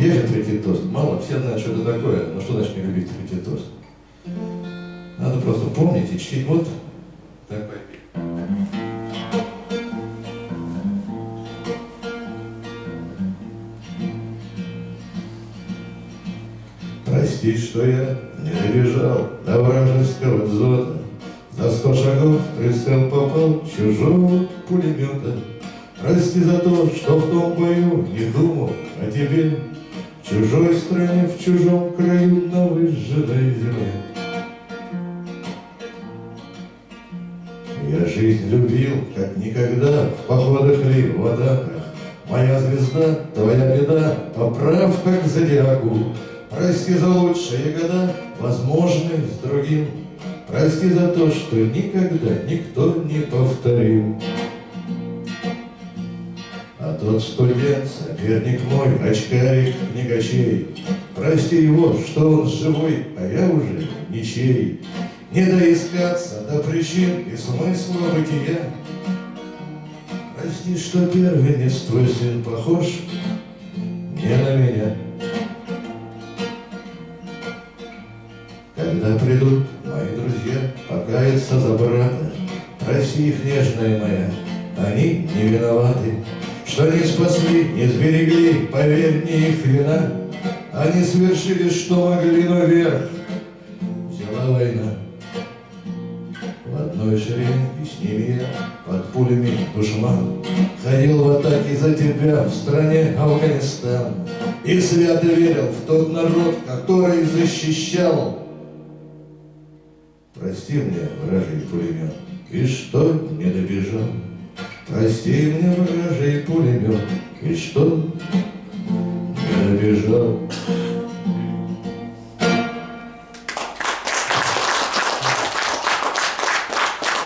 Есть же третий тост. Мало, все знают, что это такое. Но что значит не любить третий тост? Надо просто помнить и чтить. Вот такой. Прости, что я не добежал до вражеского дзота, За сто шагов прицел попал чужого пулемета. Прости за то, что в том бою не думал о тебе, В чужой стране, в чужом краю, на выжженной земле. Я жизнь любил, как никогда, в походах ли, в атаках. Моя звезда, твоя беда, поправка к зодиаку. Прости за лучшие года, возможные с другим. Прости за то, что никогда никто не повторил. Тот студент, соперник мой, очкарик, книгачей, Прости его, что он живой, а я уже ничей. Не доискаться до причин и смысла бытия. Прости, что первенец твой сын похож не на меня. Когда придут мои друзья покаяться за брата, Прости их, нежная моя, они не виноваты, Что не спасли, не сберегли, поверь, не их вина. Они совершили, что могли, но вверх взяла война. В одной шеренге с ними я под пулями душман Ходил в атаке за тебя в стране Афганистан И свято верил в тот народ, который защищал Прости мне, вражий пулемет, и что не добежал. Прости мне, вражий пулемет, и что не добежал.